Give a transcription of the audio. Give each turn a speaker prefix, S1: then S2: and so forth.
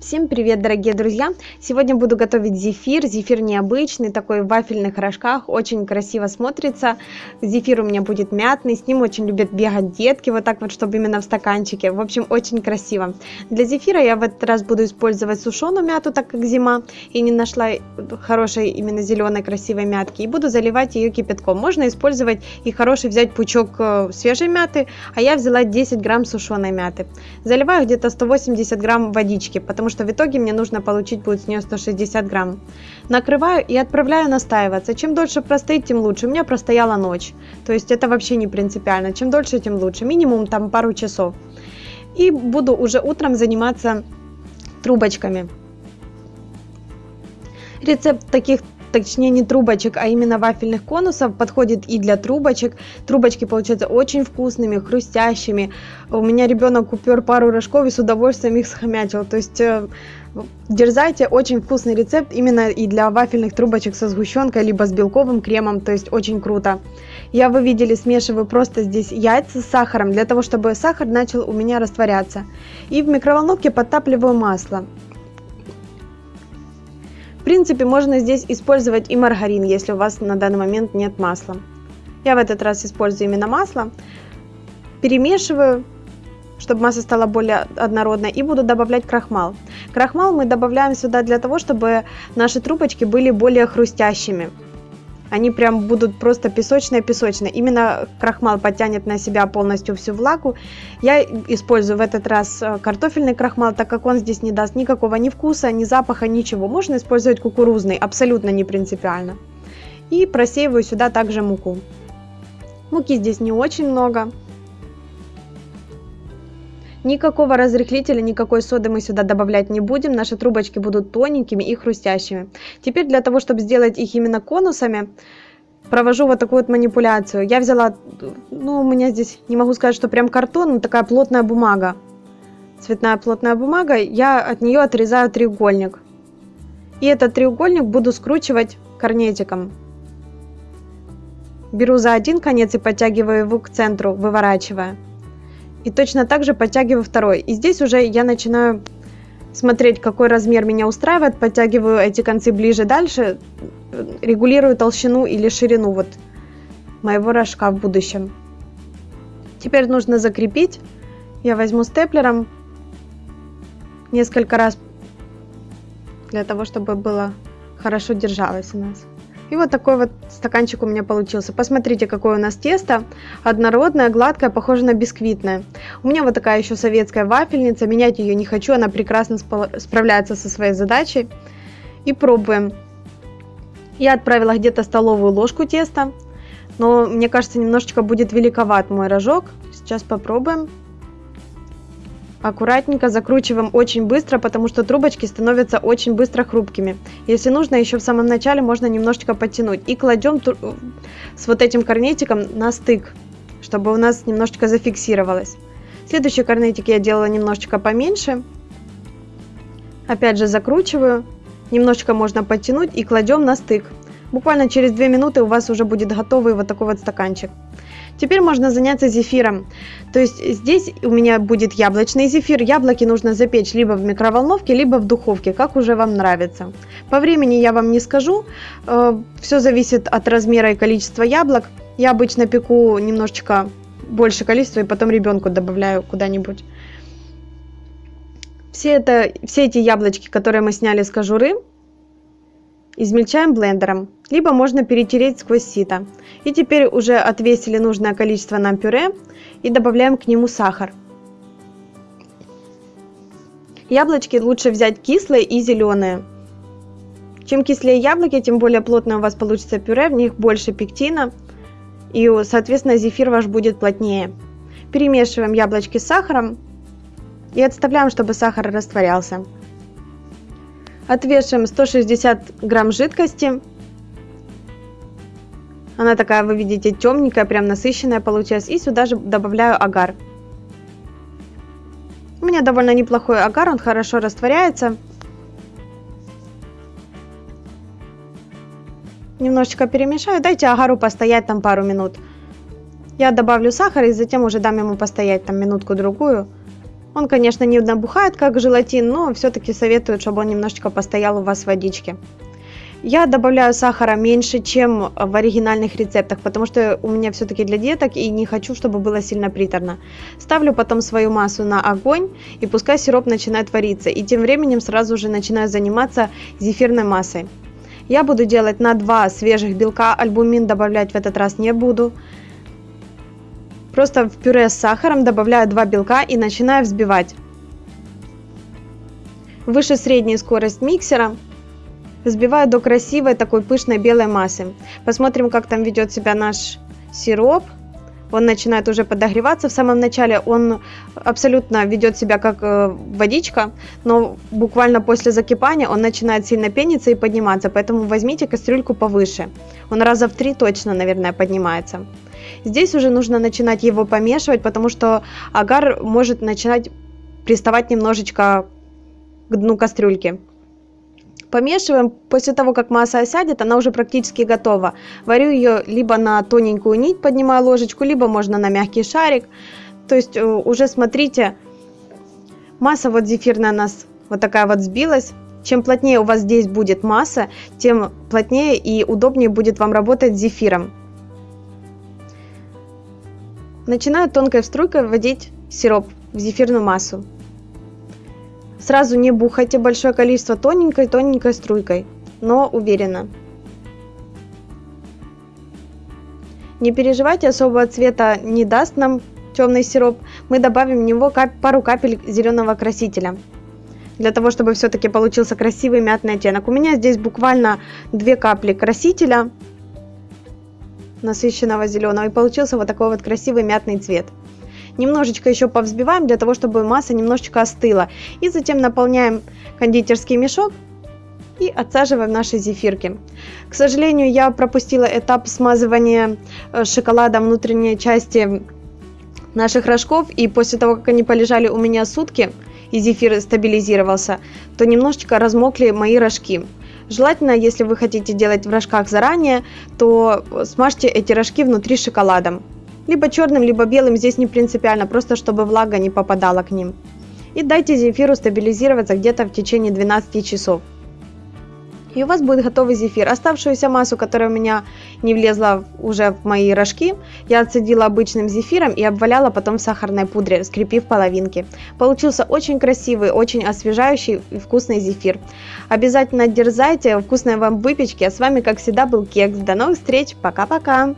S1: Всем привет, дорогие друзья! Сегодня буду готовить зефир. Зефир необычный, такой в вафельных рожках, очень красиво смотрится. Зефир у меня будет мятный, с ним очень любят бегать детки, вот так вот, чтобы именно в стаканчике. В общем, очень красиво. Для зефира я в этот раз буду использовать сушеную мяту, так как зима, и не нашла хорошей именно зеленой красивой мятки. И буду заливать ее кипятком. Можно использовать и хороший взять пучок э, свежей мяты, а я взяла 10 грамм сушеной мяты. Заливаю где-то 180 грамм водички, потому потому что в итоге мне нужно получить будет с нее 160 грамм. Накрываю и отправляю настаиваться. Чем дольше простоит, тем лучше. У меня простояла ночь. То есть это вообще не принципиально. Чем дольше, тем лучше. Минимум там пару часов. И буду уже утром заниматься трубочками. Рецепт таких точнее не трубочек, а именно вафельных конусов подходит и для трубочек. Трубочки получаются очень вкусными, хрустящими. У меня ребенок упер пару рожков и с удовольствием их схомячил. То есть э, дерзайте, очень вкусный рецепт именно и для вафельных трубочек со сгущенкой, либо с белковым кремом, то есть очень круто. Я, вы видели, смешиваю просто здесь яйца с сахаром, для того, чтобы сахар начал у меня растворяться. И в микроволновке подтапливаю масло принципе, можно здесь использовать и маргарин, если у вас на данный момент нет масла. Я в этот раз использую именно масло. Перемешиваю, чтобы масса стала более однородной, и буду добавлять крахмал. Крахмал мы добавляем сюда для того, чтобы наши трубочки были более хрустящими. Они прям будут просто песочные-песочные. Именно крахмал потянет на себя полностью всю влагу. Я использую в этот раз э, картофельный крахмал, так как он здесь не даст никакого ни вкуса, ни запаха, ничего. Можно использовать кукурузный, абсолютно не принципиально. И просеиваю сюда также муку. Муки здесь не очень много. Никакого разрыхлителя, никакой соды мы сюда добавлять не будем. Наши трубочки будут тоненькими и хрустящими. Теперь для того, чтобы сделать их именно конусами, провожу вот такую вот манипуляцию. Я взяла, ну, у меня здесь, не могу сказать, что прям картон, но такая плотная бумага. Цветная плотная бумага. Я от нее отрезаю треугольник. И этот треугольник буду скручивать корнетиком. Беру за один конец и подтягиваю его к центру, выворачивая. И точно так же подтягиваю второй. И здесь уже я начинаю смотреть, какой размер меня устраивает, подтягиваю эти концы ближе дальше, регулирую толщину или ширину вот моего рожка в будущем. Теперь нужно закрепить. Я возьму степлером несколько раз для того, чтобы было хорошо держалось у нас. И вот такой вот стаканчик у меня получился. Посмотрите, какое у нас тесто. Однородное, гладкое, похоже на бисквитное. У меня вот такая еще советская вафельница. Менять ее не хочу, она прекрасно справляется со своей задачей. И пробуем. Я отправила где-то столовую ложку теста. Но мне кажется, немножечко будет великоват мой рожок. Сейчас попробуем. Аккуратненько закручиваем очень быстро, потому что трубочки становятся очень быстро хрупкими. Если нужно, еще в самом начале можно немножечко подтянуть. И кладем с вот этим корнетиком на стык, чтобы у нас немножечко зафиксировалось. Следующий корнетик я делала немножечко поменьше. Опять же закручиваю. Немножечко можно подтянуть и кладем на стык. Буквально через 2 минуты у вас уже будет готовый вот такой вот стаканчик. Теперь можно заняться зефиром. То есть здесь у меня будет яблочный зефир. Яблоки нужно запечь либо в микроволновке, либо в духовке, как уже вам нравится. По времени я вам не скажу. Э, Все зависит от размера и количества яблок. Я обычно пеку немножечко больше количества и потом ребенку добавляю куда-нибудь. Все, это, все эти яблочки, которые мы сняли с кожуры, измельчаем блендером, либо можно перетереть сквозь сито. И теперь уже отвесили нужное количество нам пюре и добавляем к нему сахар. Яблочки лучше взять кислые и зеленые. Чем кислее яблоки, тем более плотное у вас получится пюре, в них больше пектина, и, соответственно, зефир ваш будет плотнее. Перемешиваем яблочки с сахаром и отставляем, чтобы сахар растворялся. Отвешиваем 160 грамм жидкости. Она такая, вы видите, темненькая, прям насыщенная получилась. И сюда же добавляю агар. У меня довольно неплохой агар, он хорошо растворяется. Немножечко перемешаю. Дайте агару постоять там пару минут. Я добавлю сахар и затем уже дам ему постоять там минутку-другую. Он, конечно, не набухает, как желатин, но все-таки советуют, чтобы он немножечко постоял у вас в водичке. Я добавляю сахара меньше, чем в оригинальных рецептах, потому что у меня все-таки для деток и не хочу, чтобы было сильно приторно. Ставлю потом свою массу на огонь и пускай сироп начинает вариться. И тем временем сразу же начинаю заниматься зефирной массой. Я буду делать на 2 свежих белка, альбумин добавлять в этот раз не буду. Просто в пюре с сахаром добавляю 2 белка и начинаю взбивать. Выше средней скорость миксера Взбиваю до красивой такой пышной белой массы. Посмотрим, как там ведет себя наш сироп. Он начинает уже подогреваться. В самом начале он абсолютно ведет себя как э, водичка, но буквально после закипания он начинает сильно пениться и подниматься. Поэтому возьмите кастрюльку повыше. Он раза в три точно, наверное, поднимается. Здесь уже нужно начинать его помешивать, потому что агар может начинать приставать немножечко к дну кастрюльки. Помешиваем. После того, как масса осядет, она уже практически готова. Варю ее либо на тоненькую нить, поднимаю ложечку, либо можно на мягкий шарик. То есть э, уже смотрите, масса вот зефирная у нас вот такая вот сбилась. Чем плотнее у вас здесь будет масса, тем плотнее и удобнее будет вам работать с зефиром. Начинаю тонкой струйкой вводить сироп в зефирную массу. Сразу не бухайте большое количество тоненькой-тоненькой струйкой, но уверенно. Не переживайте, особого цвета не даст нам темный сироп. Мы добавим в него кап пару капель зеленого красителя. Для того, чтобы все-таки получился красивый мятный оттенок. У меня здесь буквально две капли красителя насыщенного зеленого. И получился вот такой вот красивый мятный цвет. Немножечко еще повзбиваем для того, чтобы масса немножечко остыла. И затем наполняем кондитерский мешок и отсаживаем наши зефирки. К сожалению, я пропустила этап смазывания э, шоколада внутренней части наших рожков, и после того, как они полежали у меня сутки, и зефир стабилизировался, то немножечко размокли мои рожки. Желательно, если вы хотите делать в рожках заранее, то смажьте эти рожки внутри шоколадом. Либо черным, либо белым, здесь не принципиально, просто чтобы влага не попадала к ним. И дайте зефиру стабилизироваться где-то в течение 12 часов. И у вас будет готовый зефир. Оставшуюся массу, которая у меня не влезла уже в мои рожки, я отсадила обычным зефиром и обваляла потом в сахарной пудре, скрепив половинки. Получился очень красивый, очень освежающий и вкусный зефир. Обязательно дерзайте, вкусной вам выпечки. А с вами, как всегда, был Кекс. До новых встреч, пока-пока!